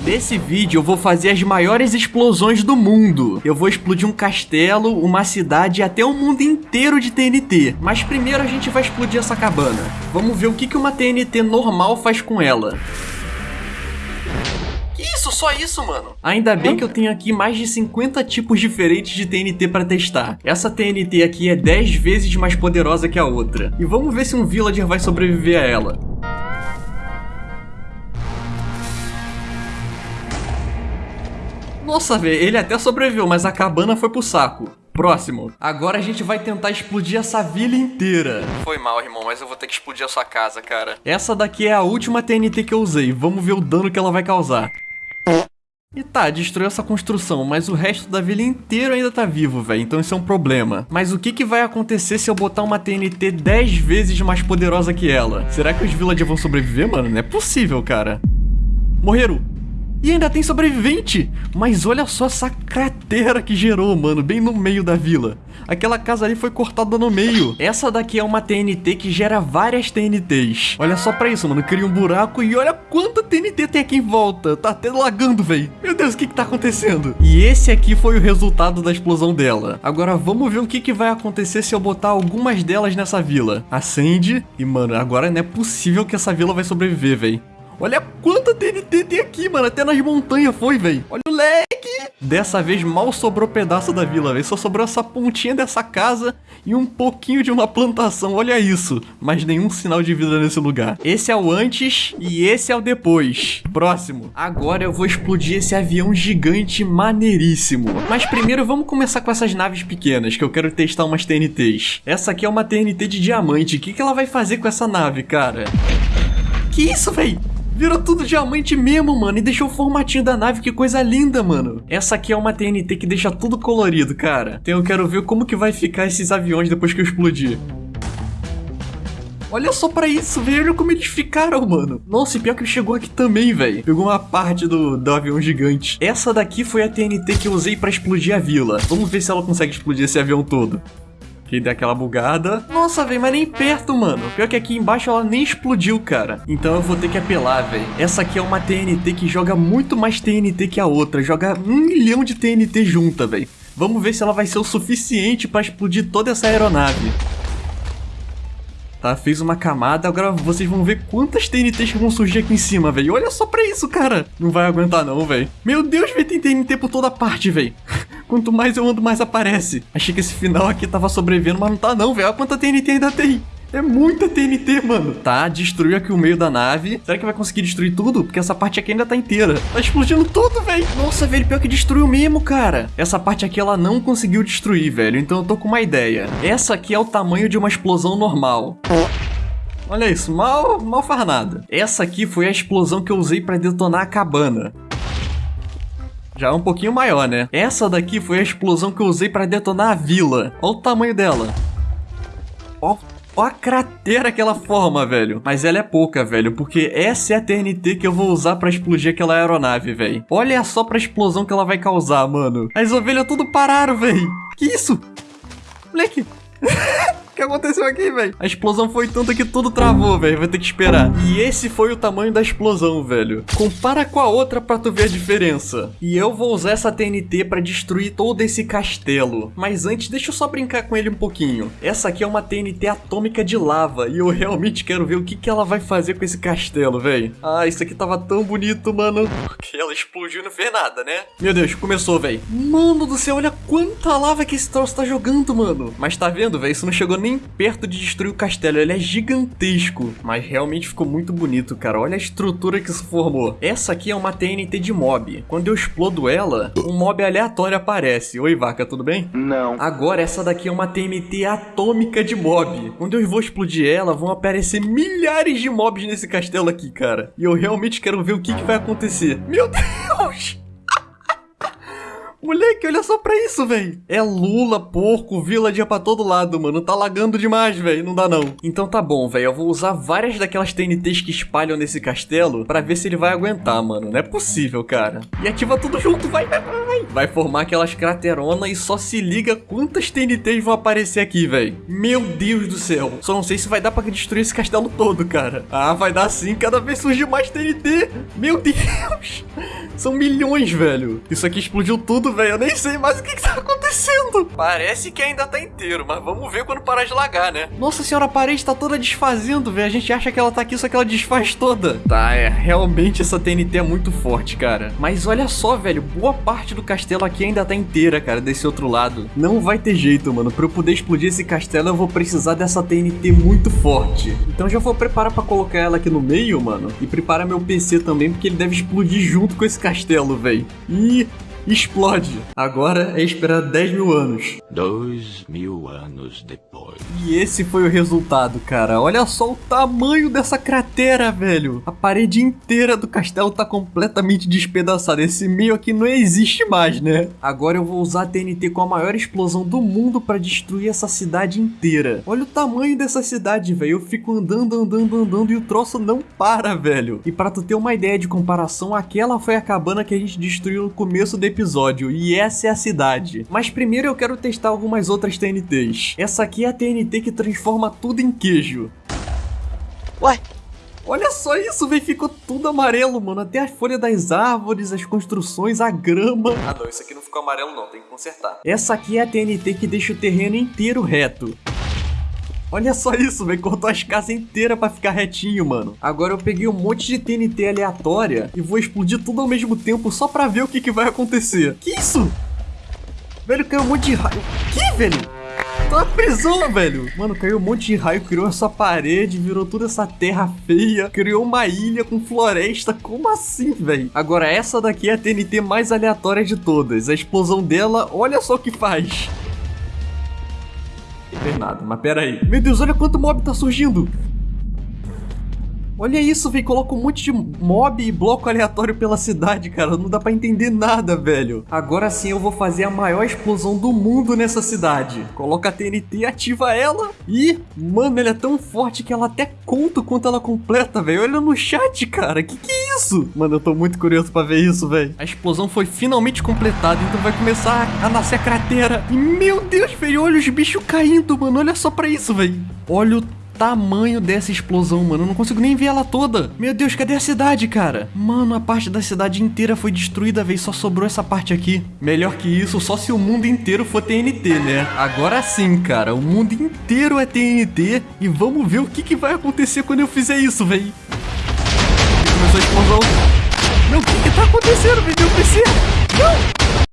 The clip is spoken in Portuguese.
Nesse vídeo eu vou fazer as maiores explosões do mundo. Eu vou explodir um castelo, uma cidade e até o mundo inteiro de TNT. Mas primeiro a gente vai explodir essa cabana. Vamos ver o que uma TNT normal faz com ela. Que isso? Só isso, mano? Ainda bem que eu tenho aqui mais de 50 tipos diferentes de TNT para testar. Essa TNT aqui é 10 vezes mais poderosa que a outra. E vamos ver se um villager vai sobreviver a ela. Nossa, velho, ele até sobreviveu, mas a cabana foi pro saco. Próximo. Agora a gente vai tentar explodir essa vila inteira. Foi mal, irmão, mas eu vou ter que explodir a sua casa, cara. Essa daqui é a última TNT que eu usei. Vamos ver o dano que ela vai causar. E tá, destruiu essa construção, mas o resto da vila inteiro ainda tá vivo, velho, então isso é um problema. Mas o que que vai acontecer se eu botar uma TNT 10 vezes mais poderosa que ela? Será que os villagers vão sobreviver, mano? Não é possível, cara. Morreram. E ainda tem sobrevivente! Mas olha só essa cratera que gerou, mano, bem no meio da vila. Aquela casa ali foi cortada no meio. Essa daqui é uma TNT que gera várias TNTs. Olha só pra isso, mano. Cria um buraco e olha quanta TNT tem aqui em volta. Tá até lagando, velho. Meu Deus, o que que tá acontecendo? E esse aqui foi o resultado da explosão dela. Agora vamos ver o que que vai acontecer se eu botar algumas delas nessa vila. Acende. E, mano, agora não é possível que essa vila vai sobreviver, velho. Olha quanta TNT tem aqui, mano. Até nas montanhas foi, velho. Olha o lag. Dessa vez mal sobrou pedaço da vila, velho. Só sobrou essa pontinha dessa casa e um pouquinho de uma plantação. Olha isso. Mas nenhum sinal de vida nesse lugar. Esse é o antes e esse é o depois. Próximo. Agora eu vou explodir esse avião gigante maneiríssimo. Mas primeiro vamos começar com essas naves pequenas, que eu quero testar umas TNTs. Essa aqui é uma TNT de diamante. O que, que ela vai fazer com essa nave, cara? Que isso, velho? Virou tudo diamante mesmo, mano, e deixou o formatinho da nave, que coisa linda, mano. Essa aqui é uma TNT que deixa tudo colorido, cara. Então eu quero ver como que vai ficar esses aviões depois que eu explodir. Olha só pra isso, velho. Olha como eles ficaram, mano. Nossa, e pior que chegou aqui também, velho. Pegou uma parte do, do avião gigante. Essa daqui foi a TNT que eu usei pra explodir a vila. Vamos ver se ela consegue explodir esse avião todo que deu aquela bugada. Nossa, velho, mas nem perto, mano. Pior que aqui embaixo ela nem explodiu, cara. Então eu vou ter que apelar, velho. Essa aqui é uma TNT que joga muito mais TNT que a outra. Joga um milhão de TNT junta, velho. Vamos ver se ela vai ser o suficiente pra explodir toda essa aeronave. Tá, fez uma camada, agora vocês vão ver quantas TNTs vão surgir aqui em cima, velho. Olha só pra isso, cara. Não vai aguentar não, velho. Meu Deus, velho, tem TNT por toda parte, velho. Quanto mais eu ando, mais aparece. Achei que esse final aqui tava sobrevivendo, mas não tá não, velho. Olha quanta TNT ainda tem. É muita TNT, mano. Tá, destruiu aqui o meio da nave. Será que vai conseguir destruir tudo? Porque essa parte aqui ainda tá inteira. Tá explodindo tudo, velho. Nossa, velho, pior que destruiu mesmo, cara. Essa parte aqui ela não conseguiu destruir, velho. Então eu tô com uma ideia. Essa aqui é o tamanho de uma explosão normal. Olha isso, mal, mal faz nada. Essa aqui foi a explosão que eu usei pra detonar a cabana. Já é um pouquinho maior, né? Essa daqui foi a explosão que eu usei para detonar a vila. Olha o tamanho dela. Ó, ó a cratera que ela forma, velho. Mas ela é pouca, velho, porque essa é a TNT que eu vou usar para explodir aquela aeronave, velho. Olha só pra explosão que ela vai causar, mano. As ovelhas tudo pararam, velho. Que isso? Moleque. Que aconteceu aqui, velho? A explosão foi tanta que tudo travou, velho. Vai ter que esperar. E esse foi o tamanho da explosão, velho. Compara com a outra pra tu ver a diferença. E eu vou usar essa TNT pra destruir todo esse castelo. Mas antes, deixa eu só brincar com ele um pouquinho. Essa aqui é uma TNT atômica de lava. E eu realmente quero ver o que, que ela vai fazer com esse castelo, velho. Ah, isso aqui tava tão bonito, mano. Porque ela explodiu e não fez nada, né? Meu Deus, começou, velho. Mano do céu, olha quanta lava que esse troço tá jogando, mano. Mas tá vendo, velho? Isso não chegou nem perto de destruir o castelo, ele é gigantesco. Mas realmente ficou muito bonito, cara. Olha a estrutura que isso formou. Essa aqui é uma TNT de mob. Quando eu explodo ela, um mob aleatório aparece. Oi, vaca, tudo bem? Não. Agora, essa daqui é uma TNT atômica de mob. Quando eu vou explodir ela, vão aparecer milhares de mobs nesse castelo aqui, cara. E eu realmente quero ver o que, que vai acontecer. Meu Deus! Moleque, olha só pra isso, velho. É Lula, porco, villager pra todo lado, mano. Tá lagando demais, velho. Não dá não. Então tá bom, velho. Eu vou usar várias daquelas TNTs que espalham nesse castelo pra ver se ele vai aguentar, mano. Não é possível, cara. E ativa tudo junto. Vai, vai, vai, vai. Vai formar aquelas crateronas e só se liga quantas TNTs vão aparecer aqui, velho. Meu Deus do céu. Só não sei se vai dar pra destruir esse castelo todo, cara. Ah, vai dar sim. Cada vez surge mais TNT. Meu Deus. São milhões, velho. Isso aqui explodiu tudo, velho. Eu nem sei mais o que, que tá acontecendo. Parece que ainda tá inteiro, mas vamos ver quando parar de lagar, né? Nossa senhora, a parede tá toda desfazendo, velho. A gente acha que ela tá aqui, só que ela desfaz toda. Tá, é. Realmente essa TNT é muito forte, cara. Mas olha só, velho. Boa parte do castelo aqui ainda tá inteira, cara, desse outro lado. Não vai ter jeito, mano. Pra eu poder explodir esse castelo, eu vou precisar dessa TNT muito forte. Então já vou preparar pra colocar ela aqui no meio, mano. E preparar meu PC também, porque ele deve explodir junto com esse castelo, velho. E explode. Agora é esperar 10 mil anos. Dois mil anos depois. E esse foi o resultado, cara. Olha só o tamanho dessa cratera, velho. A parede inteira do castelo tá completamente despedaçada. Esse meio aqui não existe mais, né? Agora eu vou usar a TNT com a maior explosão do mundo pra destruir essa cidade inteira. Olha o tamanho dessa cidade, velho. Eu fico andando, andando, andando e o troço não para, velho. E pra tu ter uma ideia de comparação, aquela foi a cabana que a gente destruiu no começo do episódio. E essa é a cidade. Mas primeiro eu quero testar algumas outras TNTs. Essa aqui é a TNT que transforma tudo em queijo. Ué? Olha só isso, velho. Ficou tudo amarelo, mano. Até as folhas das árvores, as construções, a grama. Ah, não. Isso aqui não ficou amarelo, não. Tem que consertar. Essa aqui é a TNT que deixa o terreno inteiro reto. Olha só isso, velho. Cortou as casas inteiras pra ficar retinho, mano. Agora eu peguei um monte de TNT aleatória e vou explodir tudo ao mesmo tempo só pra ver o que, que vai acontecer. Que isso? Velho, caiu um monte de raio. Que, velho? Tô na prisão, velho. Mano, caiu um monte de raio, criou essa parede, virou toda essa terra feia, criou uma ilha com floresta. Como assim, velho? Agora, essa daqui é a TNT mais aleatória de todas. A explosão dela, olha só o que faz. Fez nada, mas pera aí. Meu Deus, olha quanto mob tá surgindo. Olha isso, velho. Coloca um monte de mob e bloco aleatório pela cidade, cara. Não dá pra entender nada, velho. Agora sim eu vou fazer a maior explosão do mundo nessa cidade. Coloca a TNT, ativa ela. E, mano, ela é tão forte que ela até conta o quanto ela completa, velho. Olha no chat, cara. Que que é isso? Mano, eu tô muito curioso pra ver isso, velho. A explosão foi finalmente completada, então vai começar a nascer a cratera. E, meu Deus, velho, olha os bichos caindo, mano. Olha só pra isso, velho. Olha o tamanho dessa explosão, mano. Eu não consigo nem ver ela toda. Meu Deus, cadê a cidade, cara? Mano, a parte da cidade inteira foi destruída, velho. Só sobrou essa parte aqui. Melhor que isso, só se o mundo inteiro for TNT, né? Agora sim, cara. O mundo inteiro é TNT. E vamos ver o que, que vai acontecer quando eu fizer isso, velho. Começou a explosão. Meu, o que que tá acontecendo, velho? Meu PC? Não!